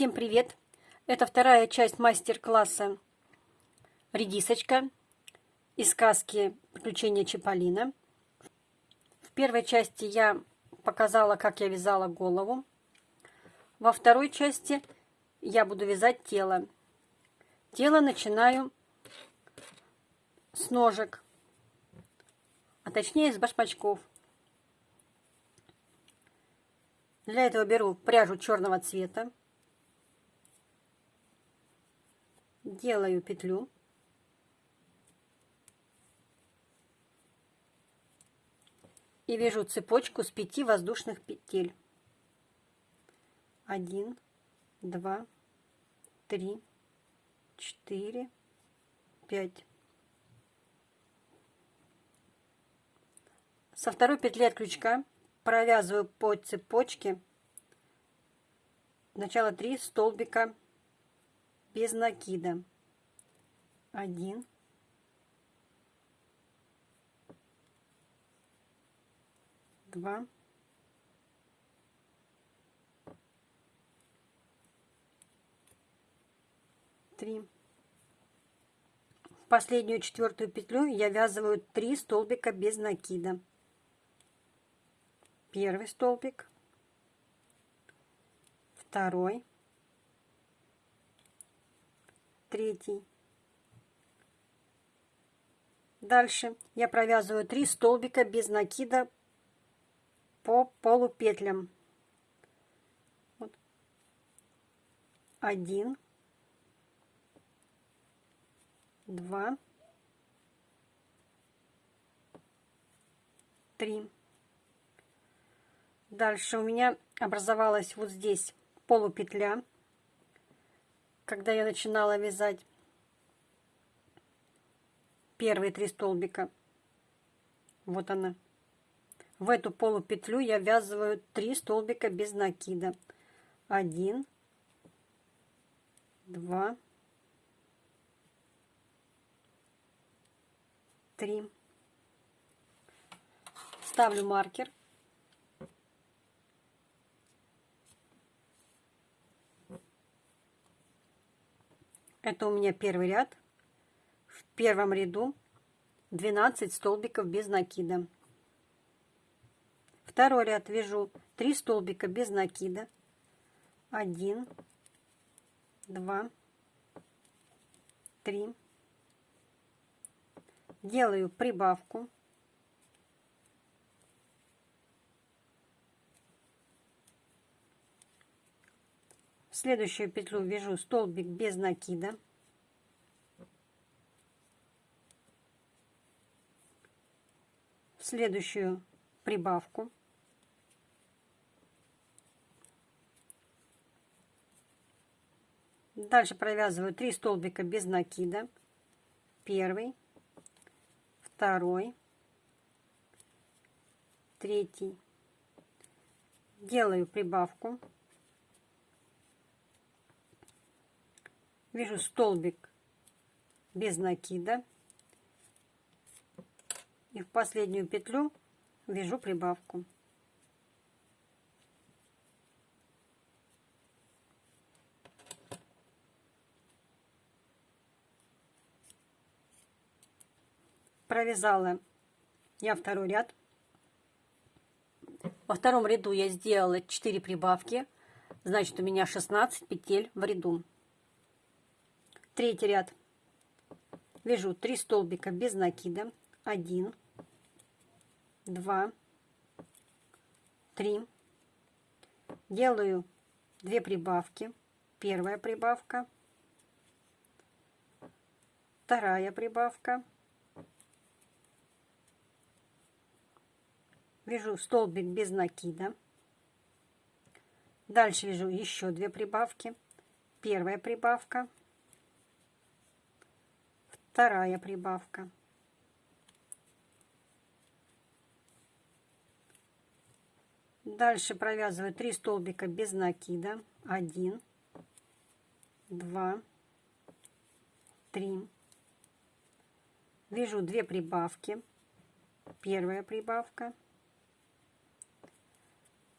Всем привет! Это вторая часть мастер-класса «Редисочка» из сказки «Приключения Чиполлино». В первой части я показала, как я вязала голову. Во второй части я буду вязать тело. Тело начинаю с ножек, а точнее с башмачков. Для этого беру пряжу черного цвета. Делаю петлю. И вяжу цепочку с 5 воздушных петель. 1 2 3 4 5 со второй петли от крючка провязываю по цепочке. Сначала 3 столбика без накида. Один. Два. Три. В последнюю четвертую петлю я вязываю 3 столбика без накида. Первый столбик, второй, третий. Дальше я провязываю 3 столбика без накида по полупетлям. Вот. Один, два, три. Дальше у меня образовалась вот здесь полупетля когда я начинала вязать первые три столбика. Вот она. В эту полупетлю я вязываю три столбика без накида. Один, два, три. Ставлю маркер. Это у меня первый ряд. В первом ряду 12 столбиков без накида. Второй ряд вяжу 3 столбика без накида. 1, 2, 3. Делаю прибавку. Следующую петлю вяжу столбик без накида. В следующую прибавку. Дальше провязываю 3 столбика без накида. Первый, второй, третий. Делаю прибавку. Вяжу столбик без накида и в последнюю петлю вяжу прибавку. Провязала я второй ряд. Во втором ряду я сделала 4 прибавки, значит у меня 16 петель в ряду третий ряд. Вяжу 3 столбика без накида. 1 2 3 делаю 2 прибавки. Первая прибавка. Вторая прибавка. Вяжу столбик без накида. Дальше вяжу еще две прибавки. Первая прибавка вторая прибавка. Дальше провязываю 3 столбика без накида. 1, 2, 3. Вяжу 2 прибавки. Первая прибавка.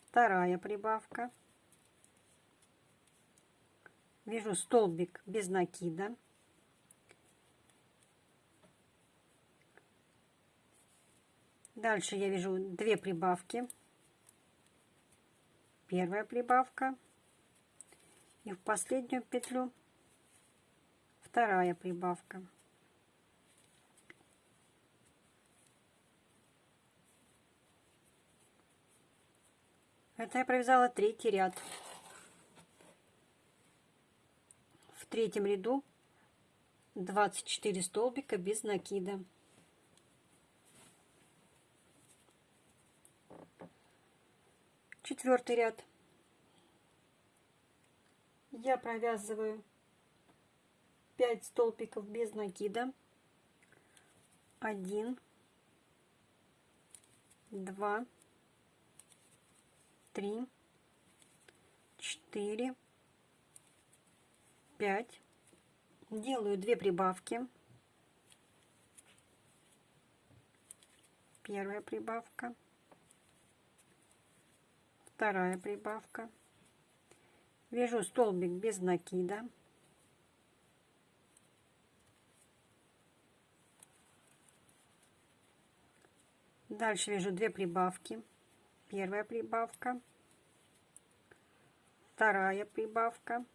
Вторая прибавка. вяжу столбик без накида. Дальше я вяжу две прибавки. Первая прибавка. И в последнюю петлю вторая прибавка. Это я провязала третий ряд. В третьем ряду 24 столбика без накида. Четвертый ряд. Я провязываю 5 столбиков без накида. 1, 2, три, четыре, пять. Делаю две прибавки. Первая прибавка. Вторая прибавка. Вяжу столбик без накида. Дальше вяжу две прибавки первая прибавка, вторая прибавка.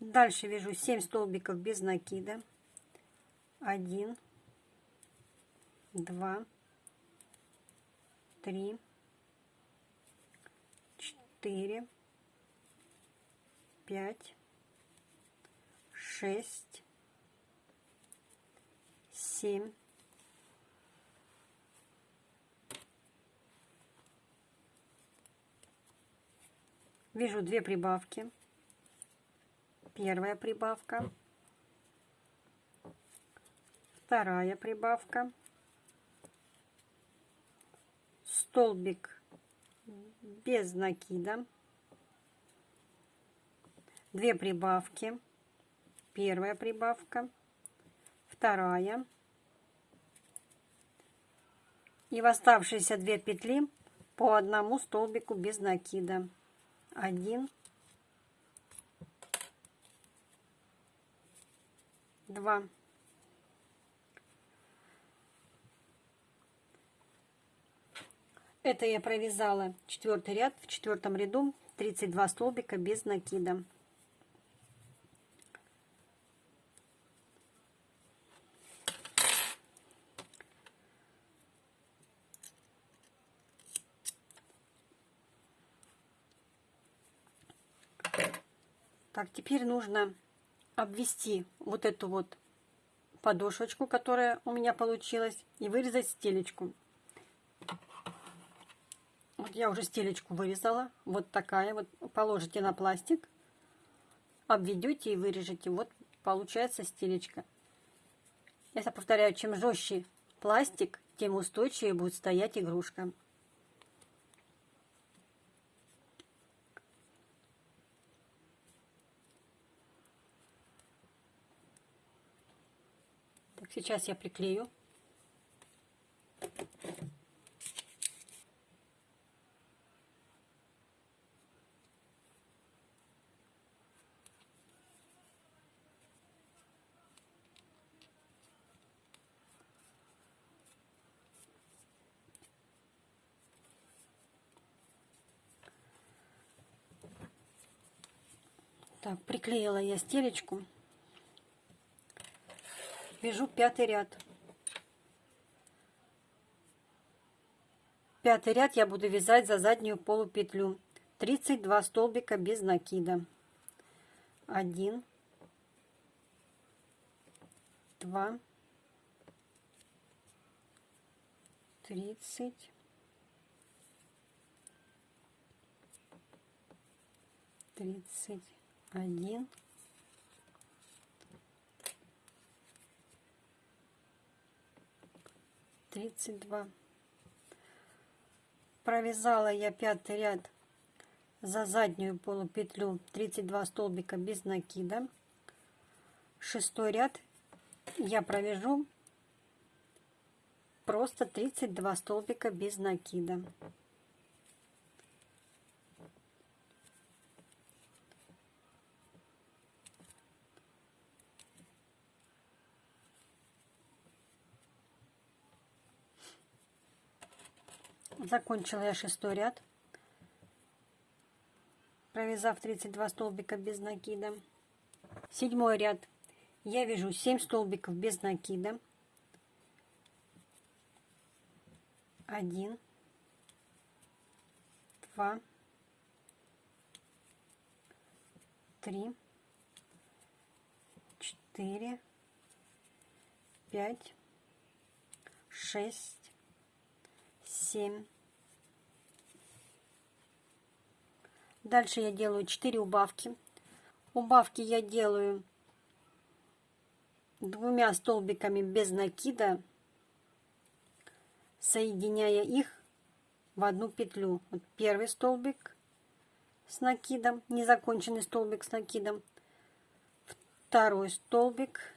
Дальше вяжу 7 столбиков без накида. 1, 2, 3, 4, 5, 6, 7, вяжу две прибавки. Первая прибавка. Вторая прибавка столбик без накида. Две прибавки. Первая прибавка. Вторая. И в оставшиеся две петли по одному столбику без накида. Один, два. Это я провязала четвертый ряд в четвертом ряду 32 столбика без накида. Так, теперь нужно обвести вот эту вот подошвочку, которая у меня получилась, и вырезать стелечку. Вот я уже стелечку вырезала. Вот такая вот. Положите на пластик, обведете и вырежете. Вот получается стелечка. Я повторяю, чем жестче пластик, тем устойчивее будет стоять игрушка. Сейчас я приклею. Так, приклеила я стелечку вяжу пятый ряд. Пятый ряд я буду вязать за заднюю полупетлю. 32 столбика без накида. 1, 2, 30, 31, тридцать два. Провязала я пятый ряд за заднюю полупетлю. 32 столбика без накида. Шестой ряд я провяжу. Просто 32 столбика без накида Закончила я шестой ряд, провязав 32 столбика без накида. Седьмой ряд я вяжу 7 столбиков без накида. Один, два, три, четыре, пять, шесть, семь. Дальше я делаю 4 убавки. Убавки я делаю двумя столбиками без накида, соединяя их в одну петлю. Вот первый столбик с накидом, незаконченный столбик с накидом, второй столбик,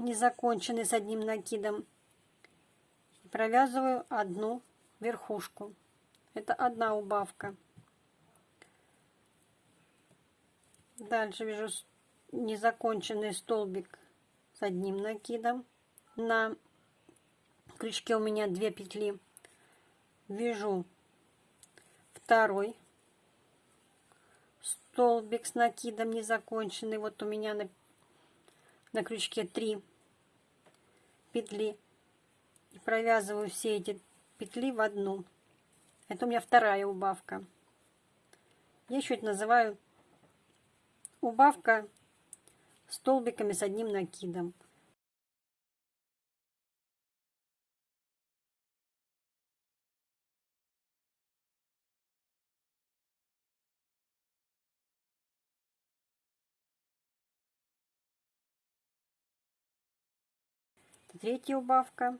незаконченный с одним накидом, провязываю одну верхушку. Это одна убавка. Дальше вяжу незаконченный столбик с одним накидом. На крючке у меня две петли. Вяжу второй столбик с накидом незаконченный. Вот у меня на, на крючке три петли. И провязываю все эти петли в одну. Это у меня вторая убавка. Я еще это называю убавка столбиками с одним накидом. Третья убавка.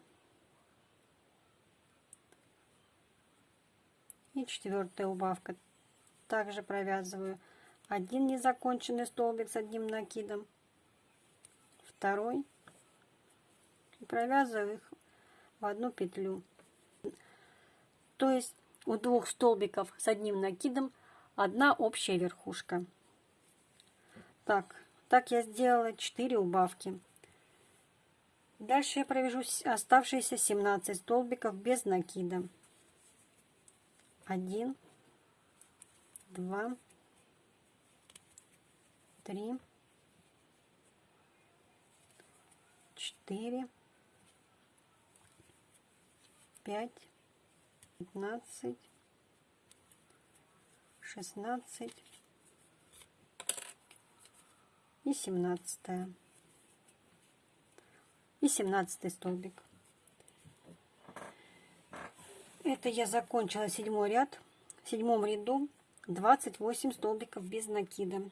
И четвертая убавка. Также провязываю один незаконченный столбик с одним накидом, второй, и провязываю их в одну петлю. То есть у двух столбиков с одним накидом одна общая верхушка. Так, так я сделала 4 убавки. Дальше я провяжу оставшиеся 17 столбиков без накида. 1, 2, 3, 4, 5, 15, 16 и 17 и 17 столбик. Это я закончила седьмой ряд. В седьмом ряду 28 столбиков без накида.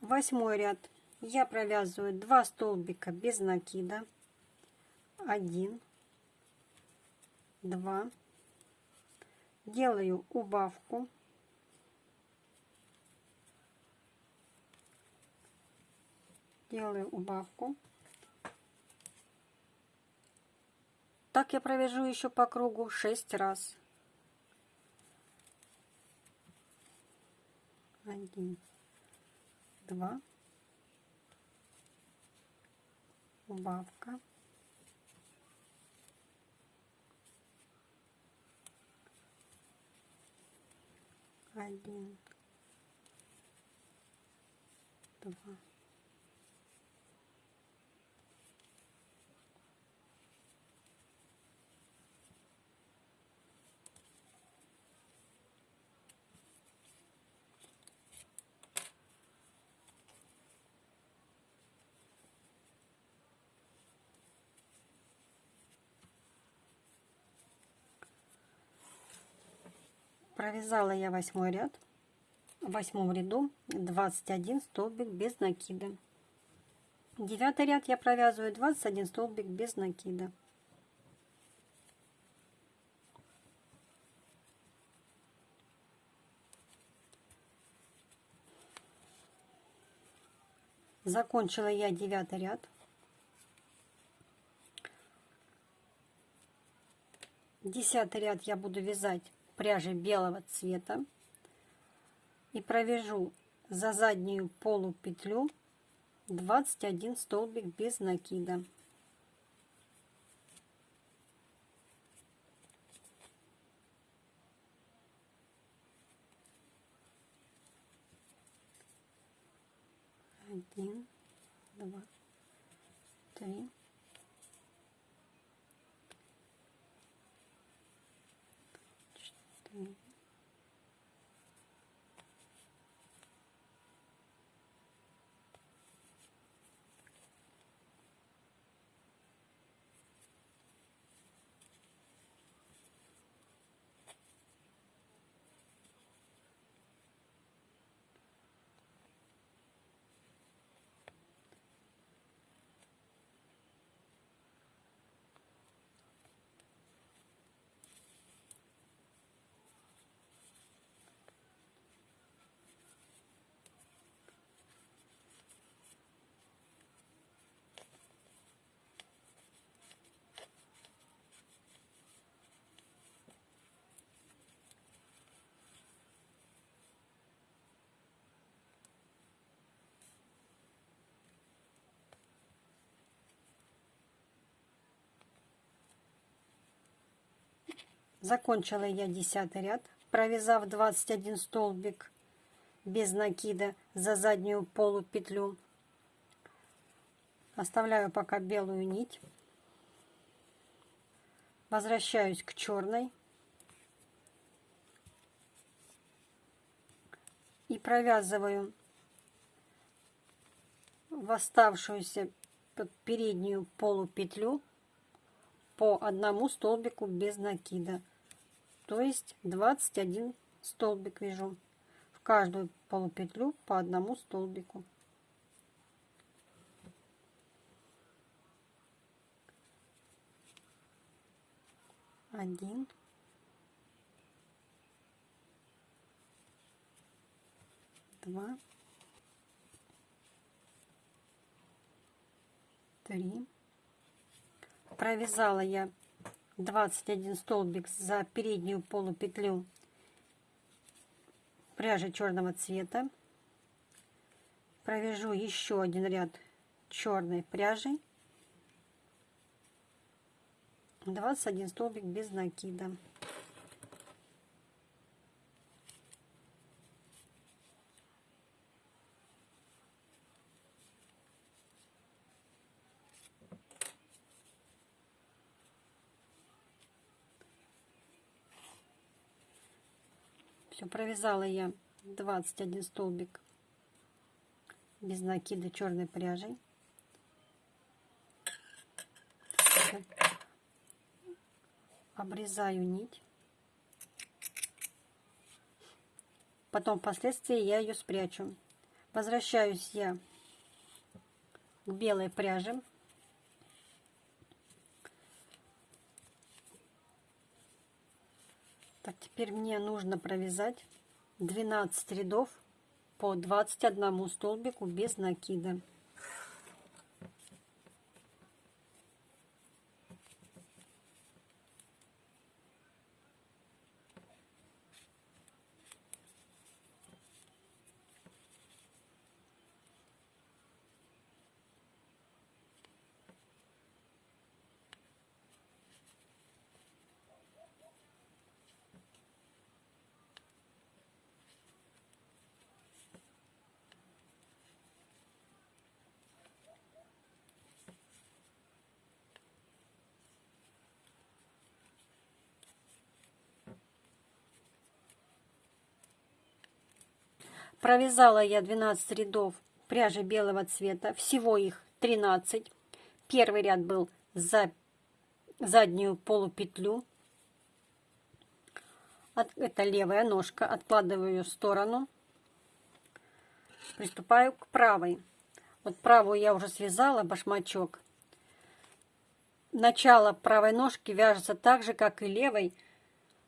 Восьмой ряд я провязываю 2 столбика без накида. 1, 2. Делаю убавку. Делаю убавку. Так я провяжу еще по кругу 6 раз. Один, два, убавка. Один, два. Провязала я восьмой ряд. В восьмом ряду 21 столбик без накида. Девятый ряд я провязываю 21 столбик без накида. Закончила я девятый ряд. Десятый ряд я буду вязать пряжи белого цвета и провяжу за заднюю полупетлю 21 столбик без накида. Один, два, три, четыре, Закончила я 10 ряд, провязав 21 столбик без накида за заднюю полупетлю. Оставляю пока белую нить. Возвращаюсь к черной. И провязываю в оставшуюся переднюю полупетлю по одному столбику без накида то есть 21 столбик вяжу. В каждую полупетлю по одному столбику. Один. Два. Три. Провязала я 21 столбик за переднюю полупетлю пряжи черного цвета. Провяжу еще один ряд черной пряжи. 21 столбик без накида Все, провязала я 21 столбик без накида черной пряжей. Обрезаю нить. Потом впоследствии я ее спрячу. Возвращаюсь я к белой пряже. Так, теперь мне нужно провязать 12 рядов по 21 столбику без накида. Провязала я 12 рядов пряжи белого цвета, всего их 13. Первый ряд был за заднюю полупетлю. Это левая ножка, откладываю ее в сторону. Приступаю к правой. Вот правую я уже связала, башмачок. Начало правой ножки вяжется так же, как и левой,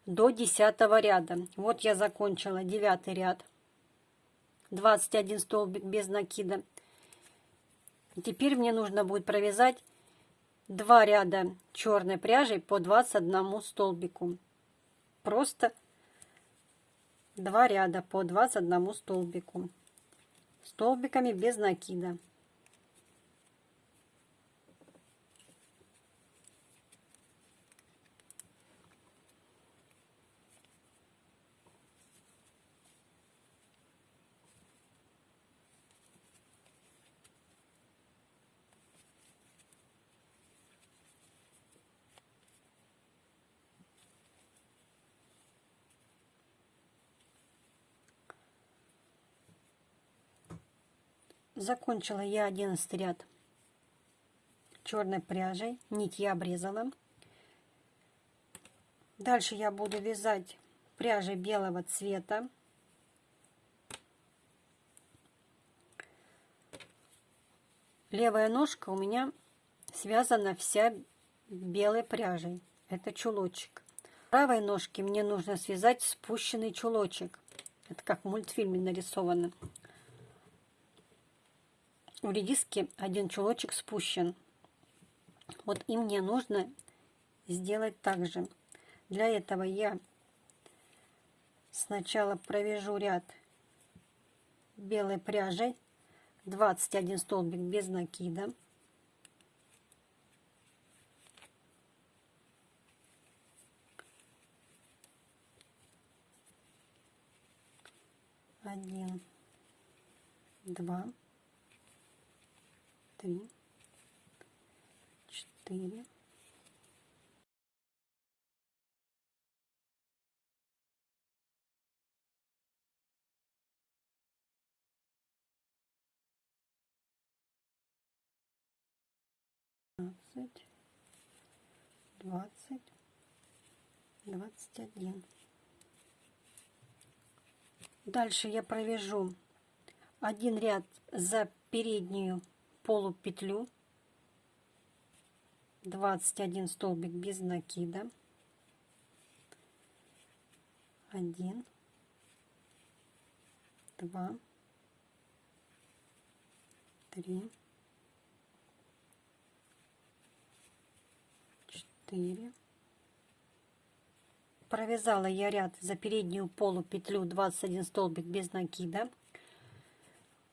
до 10 ряда. Вот я закончила 9 ряд. 21 столбик без накида. теперь мне нужно будет провязать два ряда черной пряжи по 21 столбику. Просто два ряда по 21 столбику. Столбиками без накида. Закончила я 11 ряд черной пряжей. Нить я обрезала. Дальше я буду вязать пряжей белого цвета. Левая ножка у меня связана вся белой пряжей. Это чулочек. Правой ножке мне нужно связать спущенный чулочек. Это как в мультфильме нарисовано. В редиске один чулочек спущен. Вот и мне нужно сделать так же. Для этого я сначала провяжу ряд белой пряжей 21 столбик без накида. Один, два, три, четыре, двадцать, двадцать, двадцать один. Дальше я провяжу один ряд за переднюю полупетлю, 21 столбик без накида, 1, 2, 3, 4 провязала я ряд за переднюю полупетлю 21 столбик без накида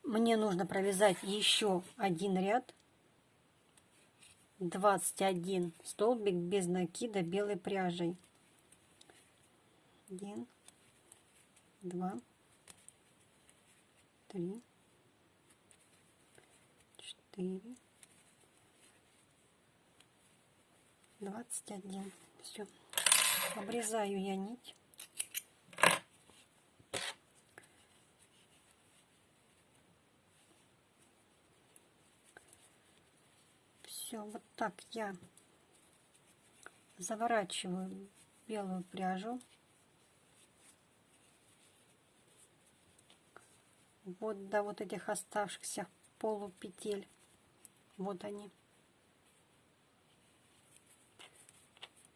мне нужно провязать еще один ряд. 21 столбик без накида белой пряжей. 1 2 3 4 21 все обрезаю я нить все вот так я заворачиваю белую пряжу. Вот до вот этих оставшихся полупетель. Вот они.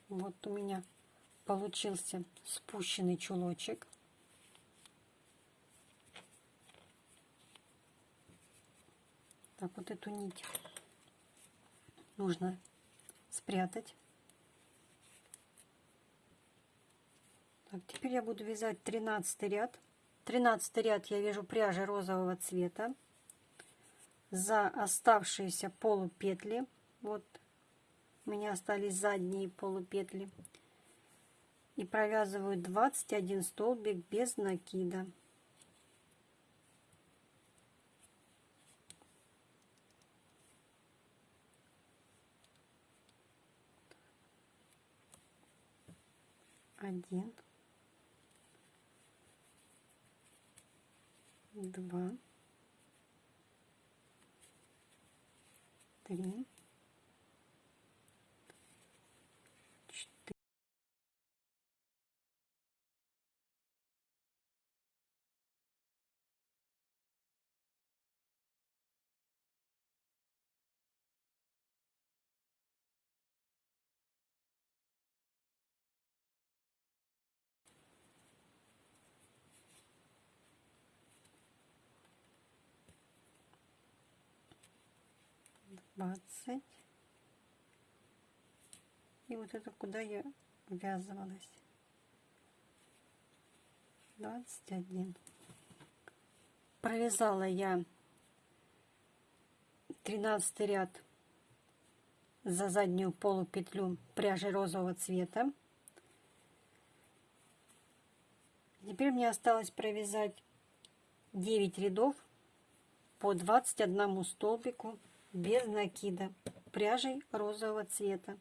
Вот у меня получился спущенный чулочек. Так, вот эту нить нужно спрятать. Так, теперь я буду вязать 13 ряд. 13 ряд я вяжу пряжи розового цвета за оставшиеся полупетли. Вот у меня остались задние полупетли и провязываю 21 столбик без накида. Один, два, три, двадцать. И вот это куда я ввязывалась. двадцать один. Провязала я тринадцатый ряд за заднюю полупетлю пряжи розового цвета. Теперь мне осталось провязать 9 рядов по 21 столбику без накида пряжей розового цвета.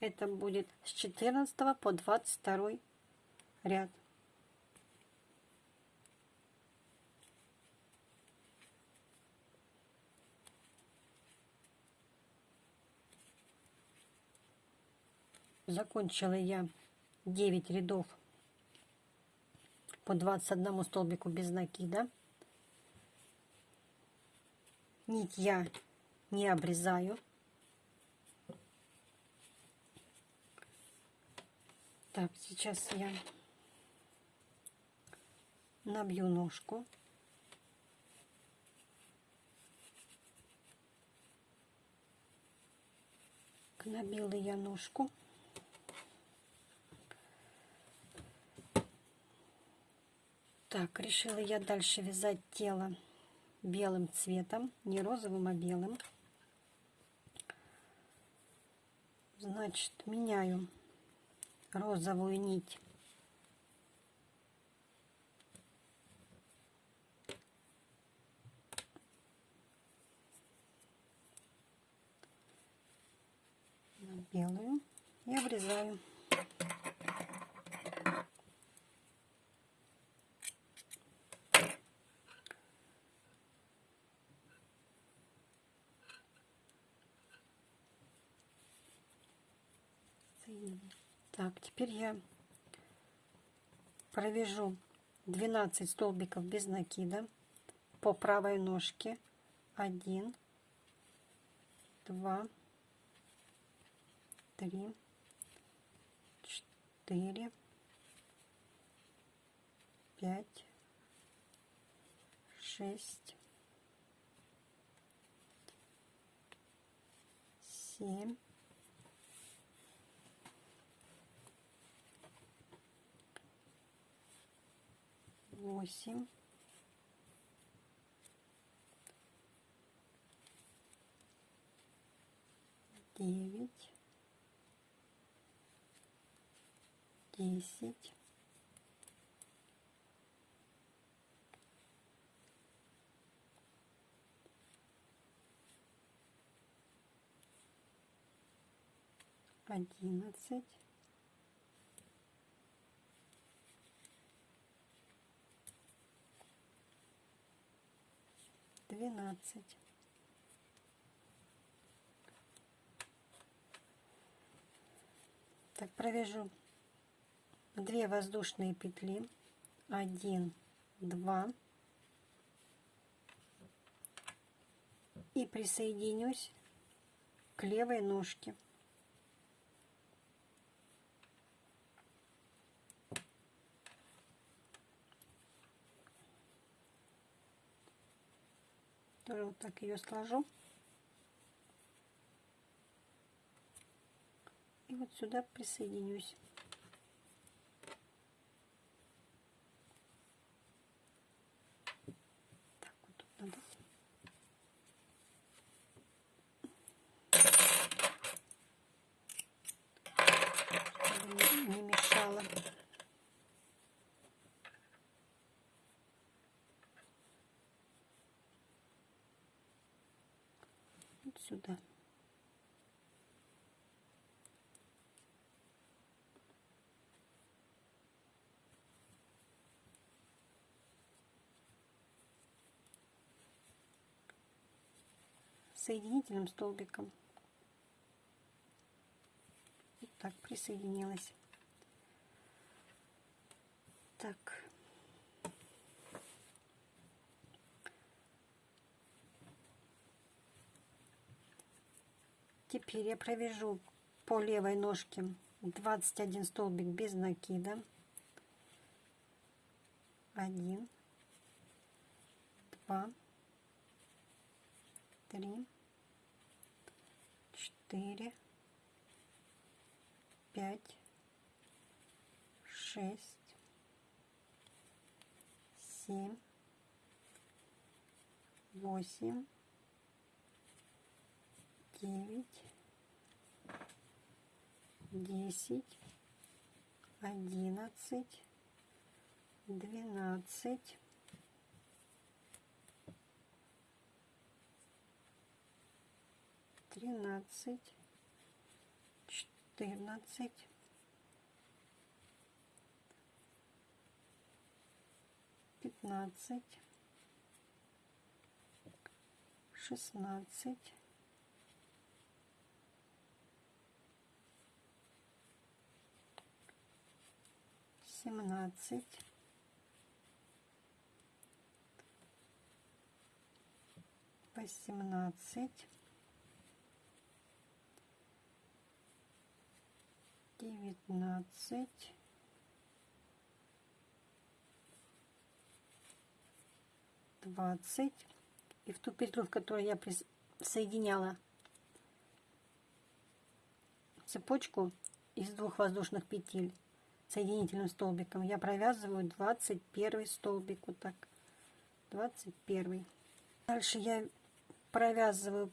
Это будет с 14 по 22 ряд. закончила я 9 рядов по 21 столбику без накида Нить я не обрезаю. Так, сейчас я набью ножку. Набила я ножку. Так, решила я дальше вязать тело белым цветом, не розовым, а белым. Значит, меняю розовую нить на белую и обрезаю. Так, теперь я провяжу 12 столбиков без накида по правой ножке. 1, 2, 3, 4, 5, 6, 7, восемь, девять, десять, одиннадцать, двенадцать. Так, провяжу две воздушные петли. Один, два. И присоединюсь к левой ножке. Тоже вот так ее сложу. И вот сюда присоединюсь. Так, вот тут надо. Чтобы не мешало. Сюда. соединительным столбиком. Вот так присоединилась. Так. Теперь я провяжу по левой ножке. 21 столбик без накида. 1, 2, 3, четыре, пять, шесть, семь, восемь, девять, десять, одиннадцать, двенадцать, тринадцать, четырнадцать, пятнадцать, шестнадцать, семнадцать, восемнадцать, девятнадцать, двадцать. И в ту петлю, в которой я соединяла цепочку из двух воздушных петель соединительным столбиком, я провязываю 21 столбик. Вот так. 21. Дальше я провязываю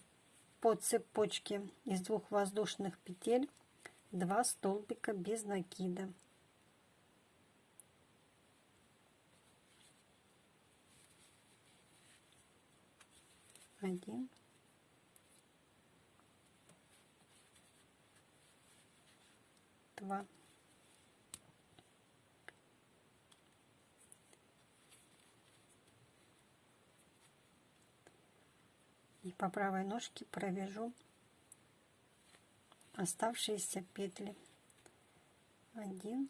по цепочке из двух воздушных петель 2 столбика без накида. Один. Два. И по правой ножке провяжу оставшиеся петли. Один.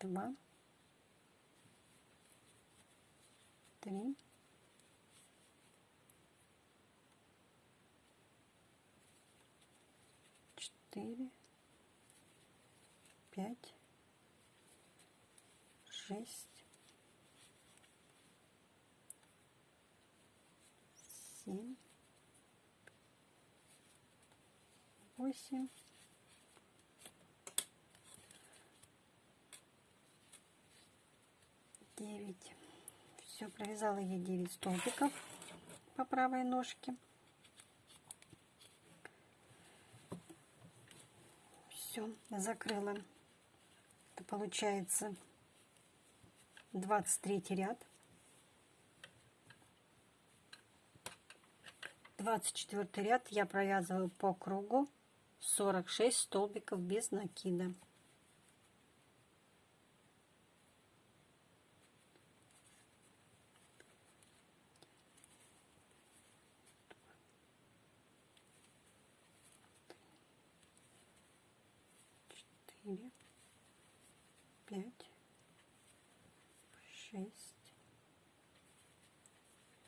Два. Три. Четыре. Пять. Шесть семь, восемь, девять. Все, провязала я 9 столбиков по правой ножке. Все, закрыла. Это получается 23 ряд. 24 ряд я провязываю по кругу 46 столбиков без накида. Четыре, пять, шесть,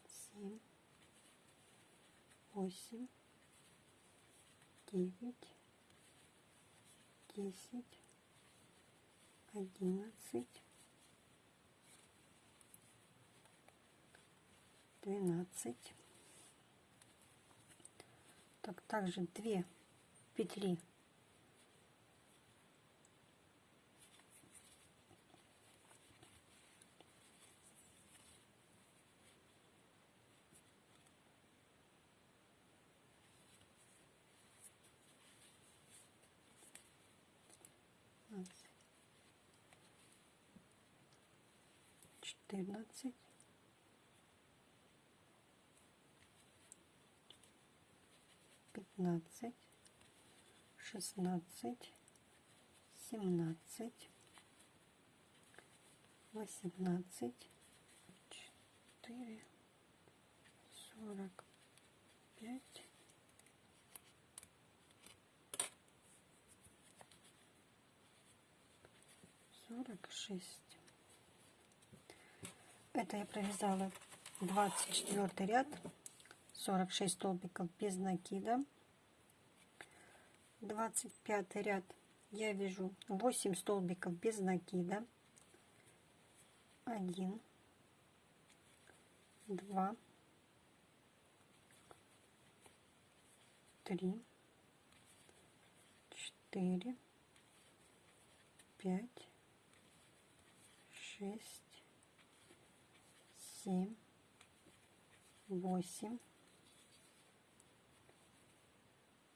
семь, восемь, девять, десять, одиннадцать, двенадцать. Так, также две петли четырнадцать, пятнадцать, шестнадцать, семнадцать, восемнадцать, четыре, сорок пять, сорок шесть. Это я провязала 24 ряд, 46 столбиков без накида. 25 ряд я вяжу 8 столбиков без накида. 1, 2, 3, 4, 5, 6, семь, восемь.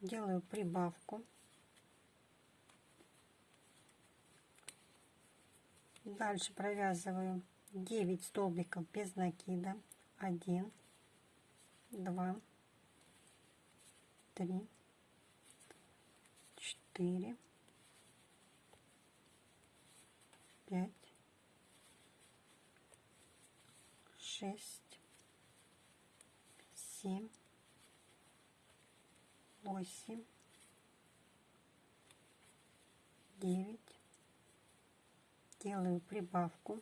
Делаю прибавку. Дальше провязываю 9 столбиков без накида. 1, 2, 3, 4, 5, шесть, семь, восемь, 9 делаю прибавку.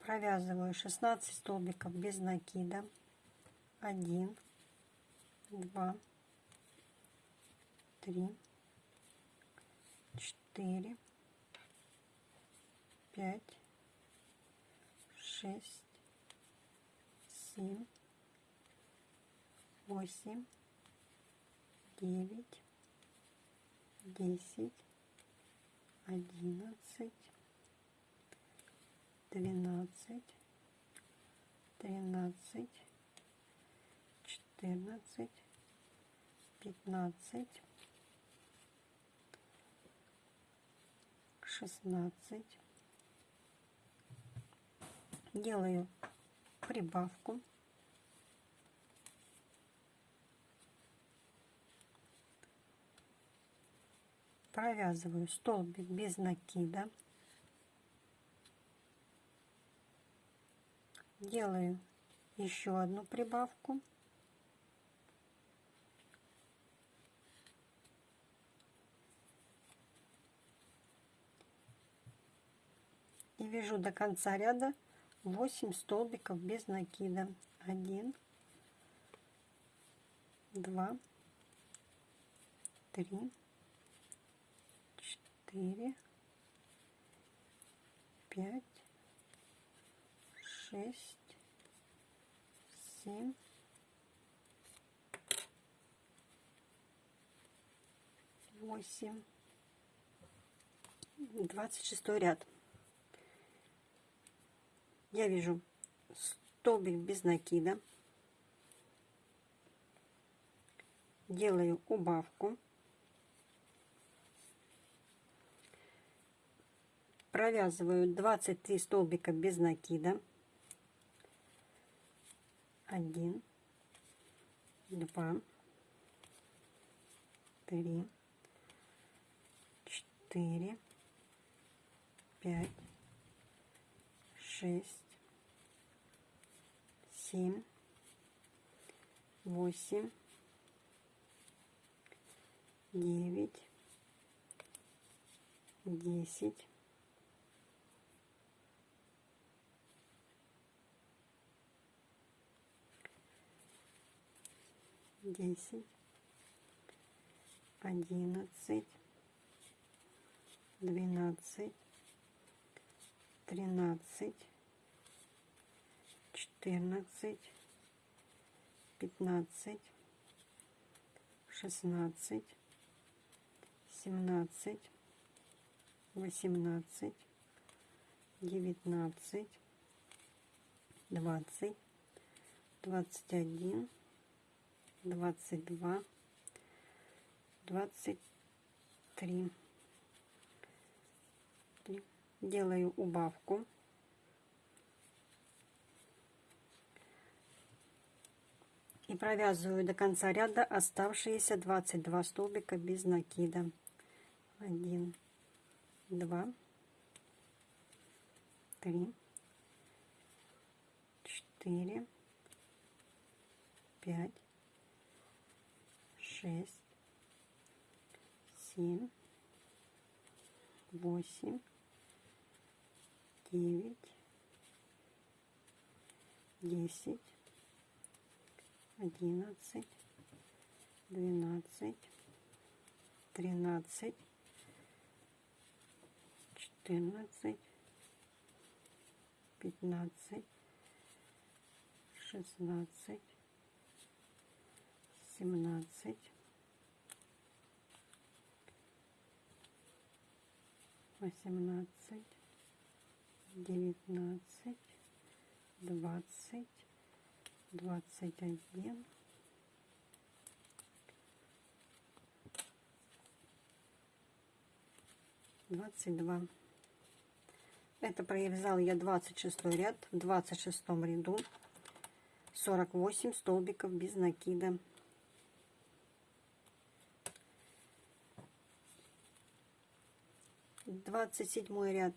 Провязываю 16 столбиков без накида. 1 2 3 4 5 6 7 8 9 10 11 12 13 14 15 16 делаю прибавку. Провязываю столбик без накида. Делаю еще одну прибавку. И вяжу до конца ряда 8 столбиков без накида. 1 2 3 4 5 6 7 8 26 ряд я вижу столбик без накида. Делаю убавку. Провязываю 23 столбика без накида. 1 2 3 4 5 6 семь, восемь, девять, десять, десять, одиннадцать, двенадцать, тринадцать, четырнадцать, пятнадцать, шестнадцать, семнадцать, восемнадцать, девятнадцать, двадцать, двадцать один, двадцать два, двадцать три. Делаю убавку. И провязываю до конца ряда оставшиеся 22 столбика без накида. 1 2 3 4 5 6 7 8 9 10 одиннадцать, двенадцать, тринадцать, четырнадцать, пятнадцать, шестнадцать, семнадцать, восемнадцать, девятнадцать, двадцать, двадцать один. Двадцать два. Это провязал я 26 ряд в 26 ряду. 48 столбиков без накида. Двадцать седьмой ряд.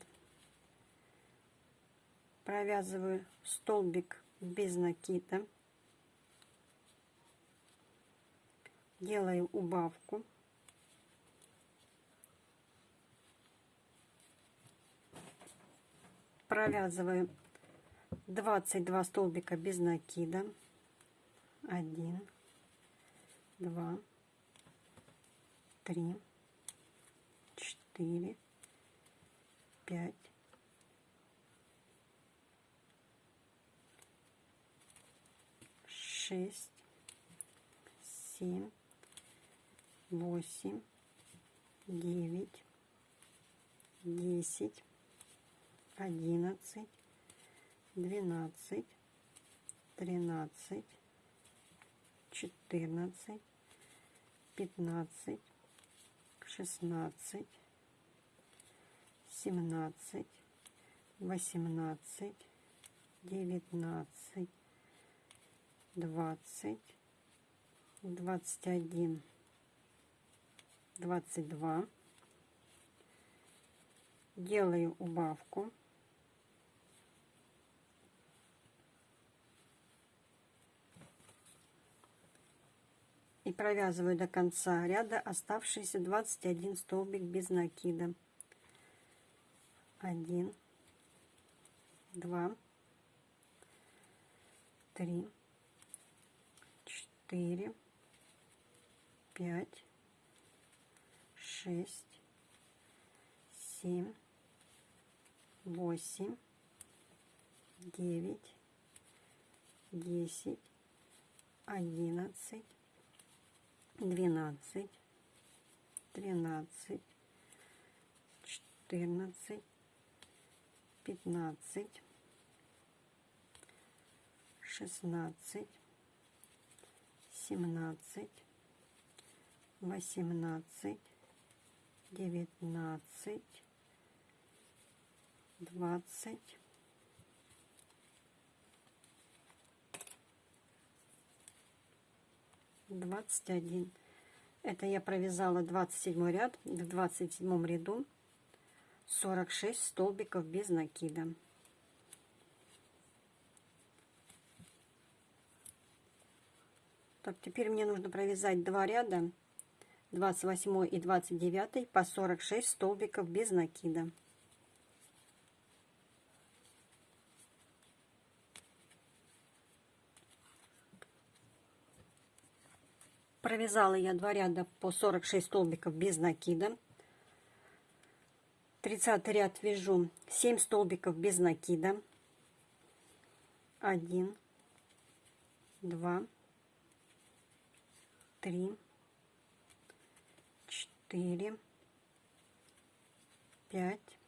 Провязываю столбик без накида делаю убавку. Провязываю 22 столбика без накида. 1, 2, 3, 4, 5, шесть, семь, восемь, девять, десять, одиннадцать, двенадцать, тринадцать, четырнадцать, пятнадцать, шестнадцать, семнадцать, восемнадцать, девятнадцать, двадцать, двадцать один, двадцать два. Делаю убавку. И провязываю до конца ряда оставшиеся 21 столбик без накида. 1, 2, 3, четыре, пять, шесть, семь, восемь, девять, десять, одиннадцать, двенадцать, тринадцать, четырнадцать, пятнадцать, шестнадцать, семнадцать, восемнадцать, девятнадцать, двадцать, двадцать один. Это я провязала 27 ряд, в 27 ряду 46 столбиков без накида. Так, теперь мне нужно провязать два ряда, 28 и 29 по 46 столбиков без накида. Провязала я два ряда по 46 столбиков без накида. 30 ряд вяжу 7 столбиков без накида. 1, 2, три, четыре, пять,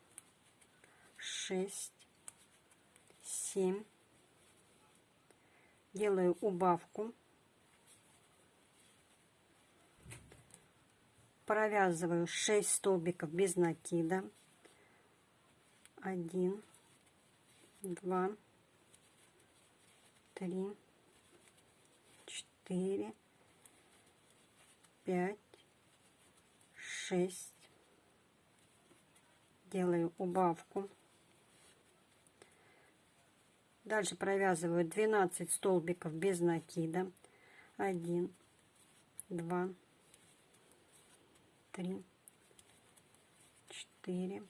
шесть, семь. Делаю убавку. Провязываю 6 столбиков без накида. 1, 2, 3, 4, пять, шесть. Делаю убавку. Дальше провязываю 12 столбиков без накида. 1, 2, 3, 4,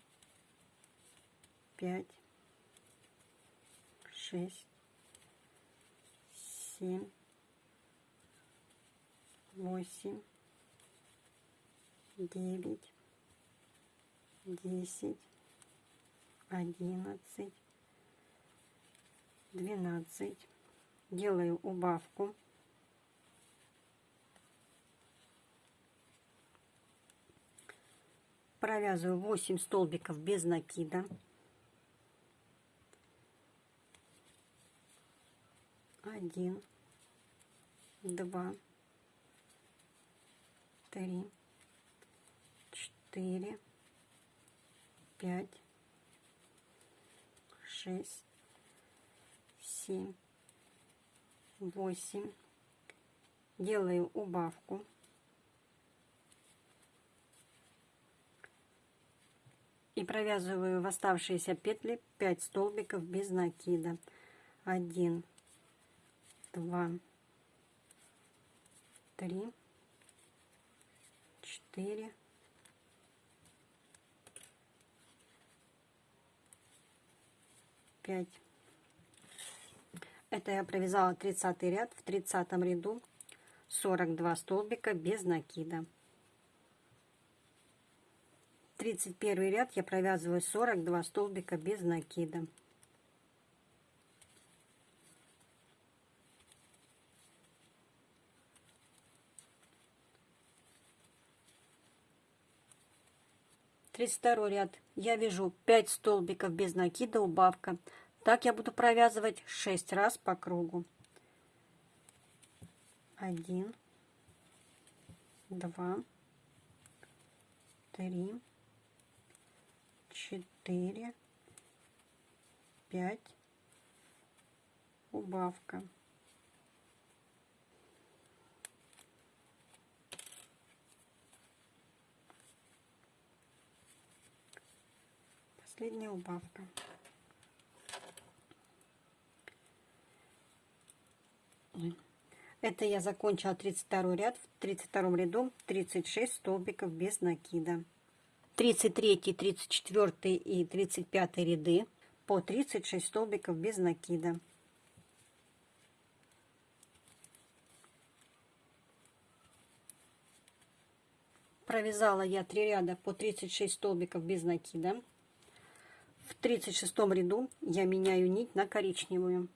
5, 6, 7, 8, девять, десять, одиннадцать, двенадцать. Делаю убавку. Провязываю 8 столбиков без накида. Один, два, три, четыре, пять, шесть, семь, восемь. Делаю убавку. И провязываю в оставшиеся петли 5 столбиков без накида. 1, 2, 3, четыре, пять. Это я провязала 30 ряд в 30 ряду 42 столбика без накида. 31 ряд я провязываю 42 столбика без накида. Тридцать второй ряд я вяжу 5 столбиков без накида убавка так я буду провязывать 6 раз по кругу. 1, 2, 3, 4, 5, убавка. Последняя убавка. Это я закончила 32 ряд. В 32 ряду 36 столбиков без накида. 33, 34 и 35 ряды по 36 столбиков без накида. Провязала я 3 ряда по 36 столбиков без накида. В 36 ряду я меняю нить на коричневую.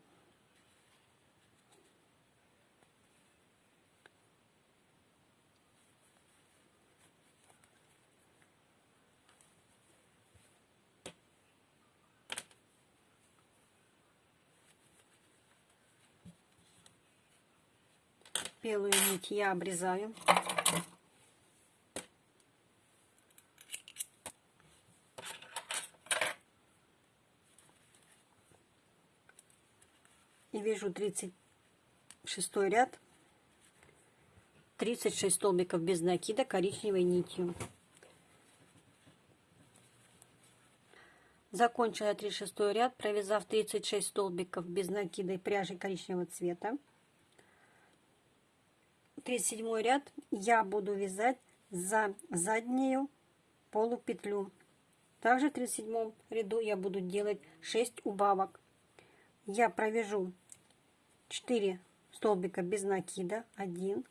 белую нить я обрезаю. И вяжу 36 ряд, 36 столбиков без накида коричневой нитью. Закончила 36 ряд, провязав 36 столбиков без накида и пряжи коричневого цвета. 37 ряд я буду вязать за заднюю полупетлю. Также в 37 ряду я буду делать 6 убавок. Я провяжу 4 столбика без накида. 1,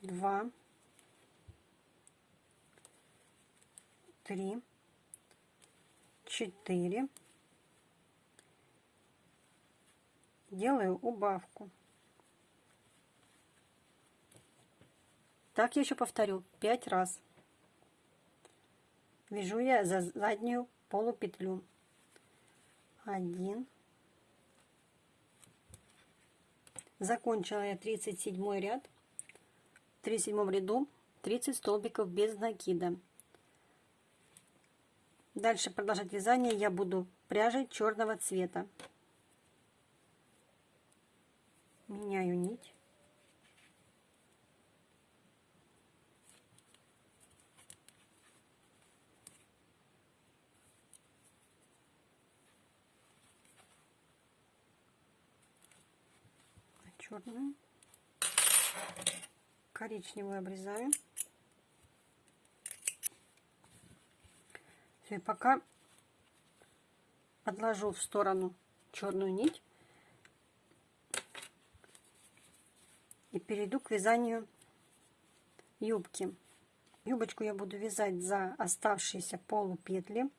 2, 3, 4. Делаю убавку. Так я еще повторю 5 раз. Вяжу я за заднюю полупетлю. 1. Закончила я 37 ряд. В 37 ряду 30 столбиков без накида. Дальше продолжать вязание я буду пряжей черного цвета. Меняю нить. Черную, коричневую обрезаю. Все, пока отложу в сторону черную нить и перейду к вязанию юбки. Юбочку я буду вязать за оставшиеся полупетли.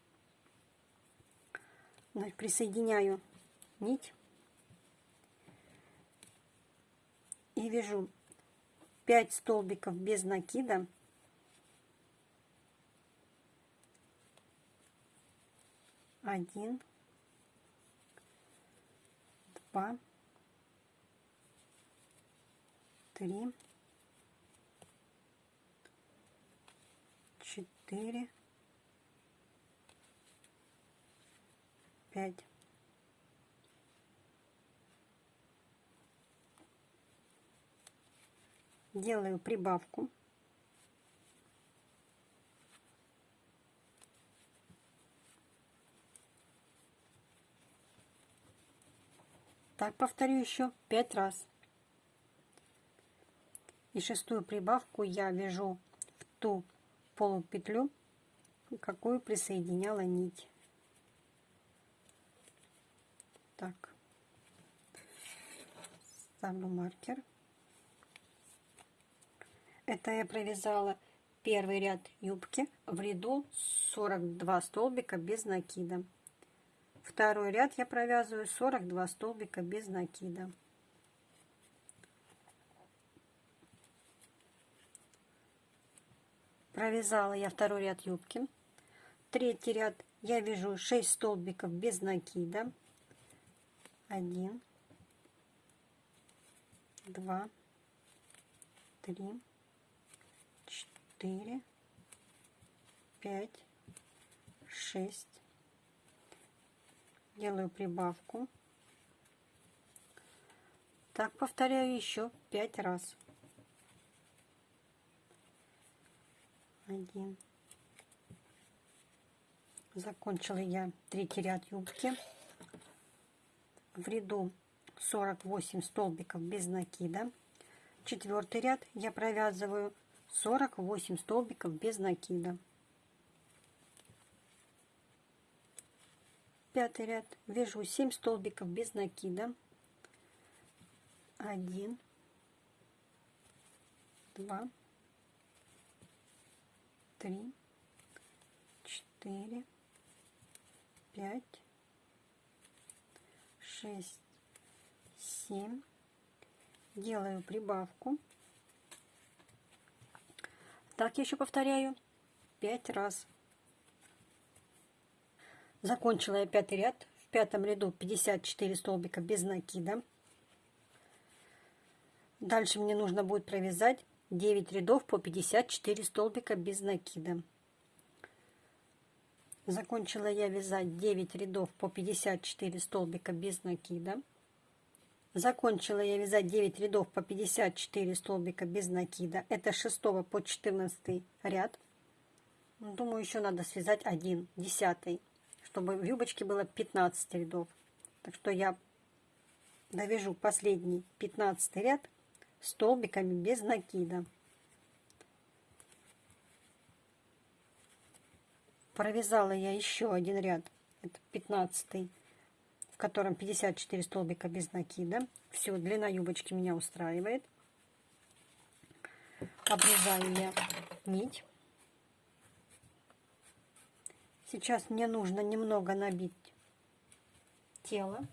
Присоединяю нить и вяжу 5 столбиков без накида. Один два три четыре пять делаю прибавку. Так повторю еще пять раз. И шестую прибавку я вяжу в ту полупетлю, какую присоединяла нить. Так, ставлю маркер. Это я провязала первый ряд юбки в ряду 42 столбика без накида. Второй ряд я провязываю 42 столбика без накида. Провязала я второй ряд юбки. Третий ряд я вяжу 6 столбиков без накида. 1, 2, 3, 4, 5, 6. Делаю прибавку. Так повторяю еще 5 раз. Один. Закончила я третий ряд юбки. В ряду 48 столбиков без накида. Четвертый ряд я провязываю 48 столбиков без накида. Пятый ряд вяжу 7 столбиков без накида. 1, 2, 3, 4, 5, 6, 7. Делаю прибавку. Так я еще повторяю 5 раз. Закончила я пятый ряд. В пятом ряду 54 столбика без накида. Дальше мне нужно будет провязать 9 рядов по 54 столбика без накида. Закончила я вязать 9 рядов по 54 столбика без накида. Закончила я вязать 9 рядов по 54 столбика без накида. Это с 6 по 14 ряд. Думаю, еще надо связать один, десятый, чтобы в юбочке было 15 рядов. Так что я довяжу последний 15 ряд столбиками без накида. Провязала я еще один ряд, это 15 в котором 54 столбика без накида. Все, длина юбочки меня устраивает. Обрезаю я нить. Сейчас мне нужно немного набить тело.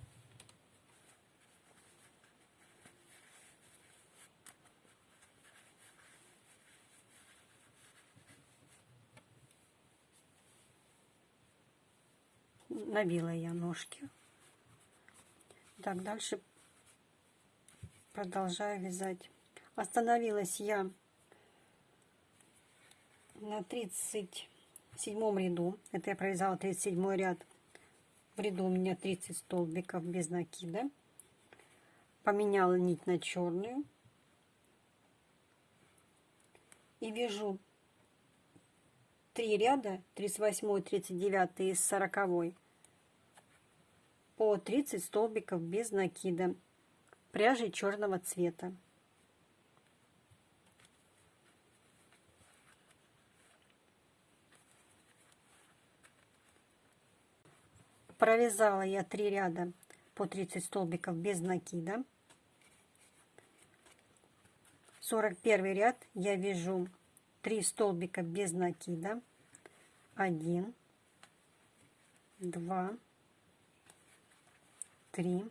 Набила я ножки. Так, дальше продолжаю вязать. Остановилась я на 37 ряду. Это я провязала 37 ряд. В ряду у меня 30 столбиков без накида. Поменяла нить на черную. И вяжу 3 ряда, 38, 39 и 40 по 30 столбиков без накида пряжи черного цвета. Провязала я 3 ряда по 30 столбиков без накида. 41 ряд я вяжу 3 столбика без накида. 1, 2, три.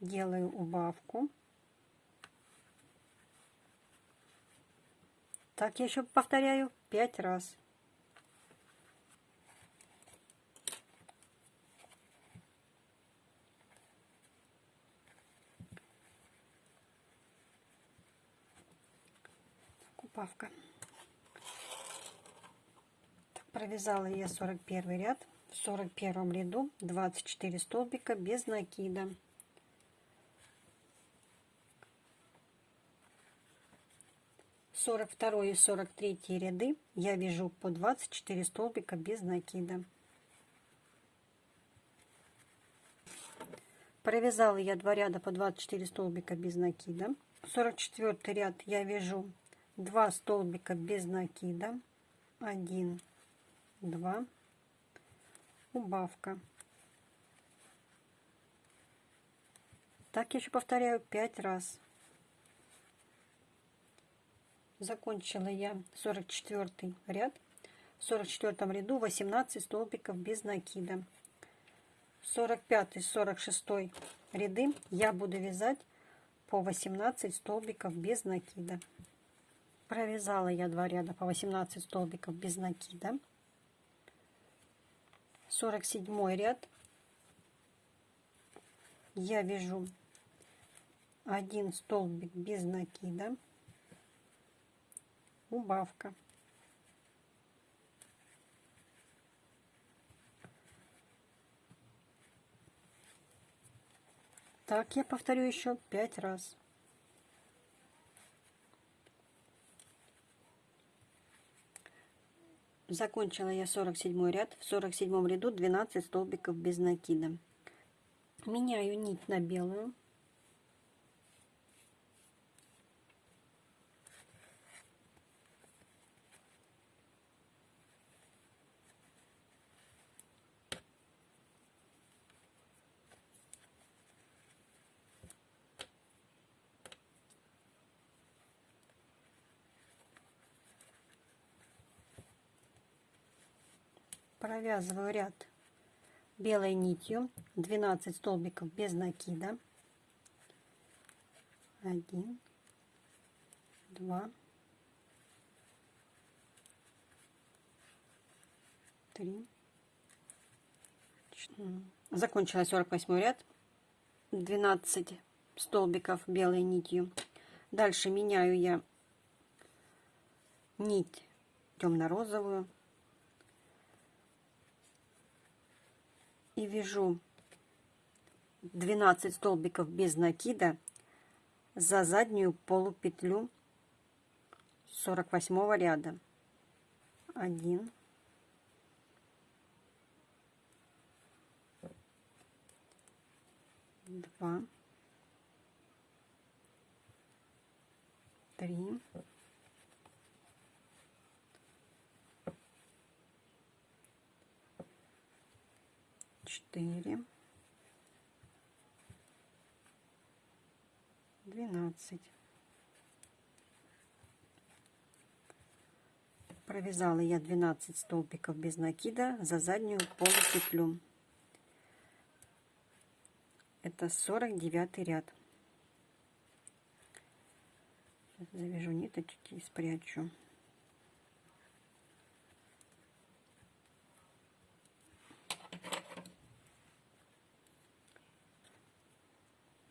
Делаю убавку. Так я еще повторяю пять раз. Убавка. Так, провязала я 41 ряд в 41 ряду 24 столбика без накида. Сорок второй и сорок третий ряды я вяжу по 24 столбика без накида. Провязала я два ряда по 24 столбика без накида. 44 ряд я вяжу 2 столбика без накида 1 2 убавка. Так еще повторяю 5 раз. Закончила я 44 ряд. В 44 ряду 18 столбиков без накида. 45 46 ряды я буду вязать по 18 столбиков без накида. Провязала я два ряда по 18 столбиков без накида 47 ряд. Я вяжу один столбик без накида. Убавка. Так я повторю еще пять раз закончила я 47 ряд. В 47 ряду 12 столбиков без накида. Меняю нить на белую провязываю ряд белой нитью 12 столбиков без накида. 1 2 3 4. закончила 48 ряд. 12 столбиков белой нитью. Дальше меняю я нить темно-розовую и вяжу 12 столбиков без накида за заднюю полупетлю 48 ряда. 1 2 3 четыре, двенадцать. Провязала я 12 столбиков без накида за заднюю полупетлю. Это 49 ряд. завяжу ниточки и спрячу.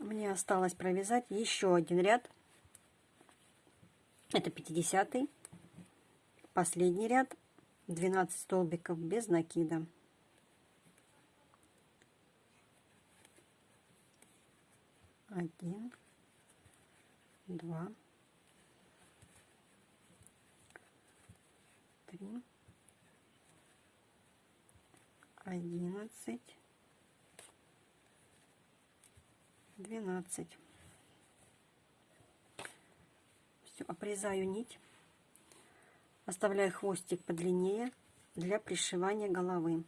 мне осталось провязать еще один ряд. Это 50 -й. Последний ряд. 12 столбиков без накида. Один, два, три, одиннадцать, 12 все обрезаю нить. Оставляю хвостик подлиннее для пришивания головы.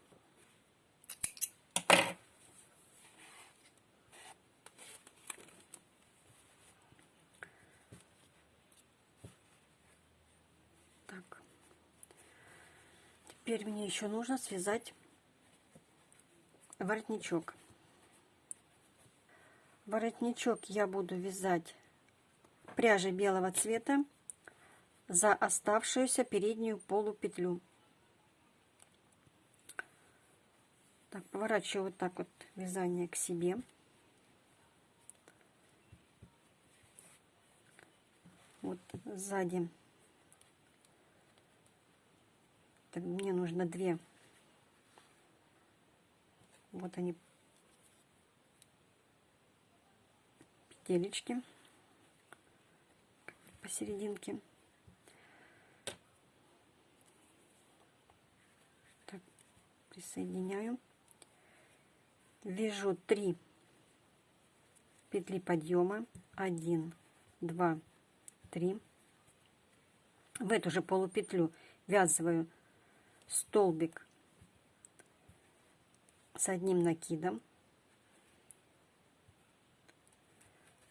Так. Теперь мне еще нужно связать воротничок воротничок я буду вязать пряжей белого цвета за оставшуюся переднюю полупетлю. Так, поворачиваю вот так вот вязание к себе. Вот сзади. Так, мне нужно две. Вот они петелечки посерединке. Так, присоединяю. Вяжу 3 петли подъема. 1, 2, 3. в эту же полупетлю ввязываю столбик с одним накидом.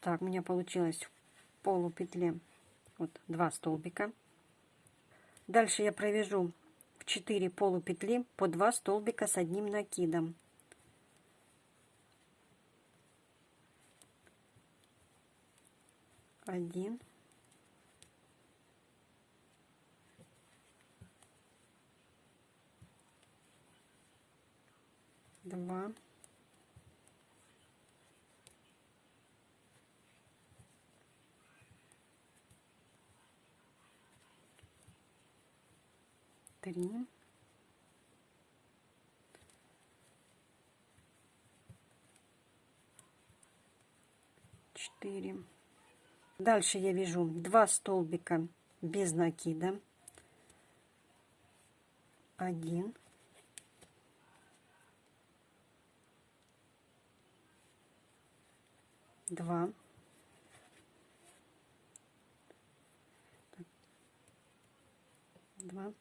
Так, у меня получилось в полупетле вот два столбика. Дальше я провяжу в 4 полупетли по 2 столбика с одним накидом. Один. Два. Три, четыре. Дальше я вяжу два столбика без накида. Один. Два. Два.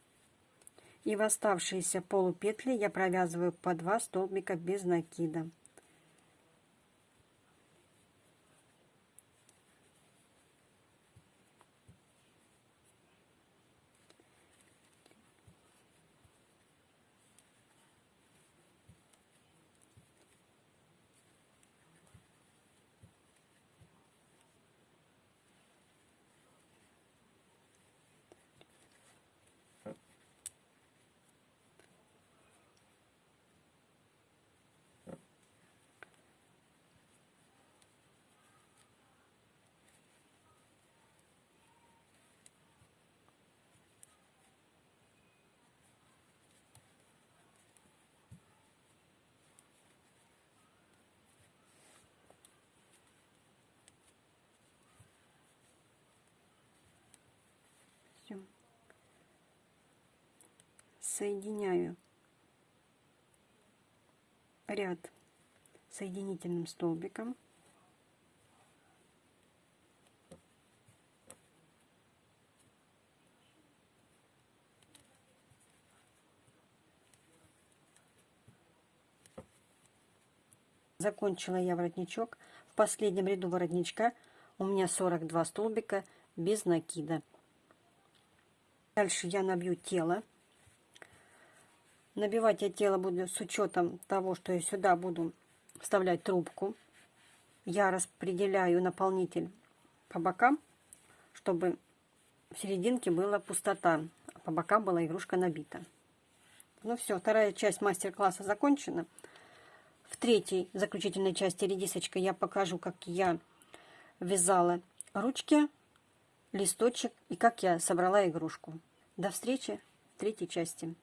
И в оставшиеся полупетли я провязываю по 2 столбика без накида. все. Соединяю ряд соединительным столбиком. Закончила я воротничок. В последнем ряду воротничка у меня 42 столбика без накида. Дальше я набью тело. Набивать я тело буду с учетом того, что я сюда буду вставлять трубку. Я распределяю наполнитель по бокам, чтобы в серединке была пустота, а по бокам была игрушка набита. Ну все, вторая часть мастер-класса закончена. В третьей заключительной части редисочка я покажу, как я вязала ручки, листочек и как я собрала игрушку. До встречи в третьей части.